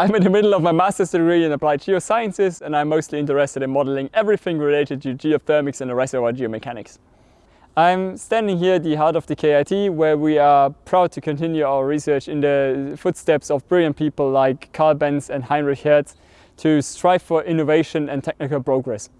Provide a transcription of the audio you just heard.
I'm in the middle of my master's degree in applied geosciences and I'm mostly interested in modeling everything related to geothermics and reservoir geomechanics. I'm standing here at the heart of the KIT where we are proud to continue our research in the footsteps of brilliant people like Carl Benz and Heinrich Hertz to strive for innovation and technical progress.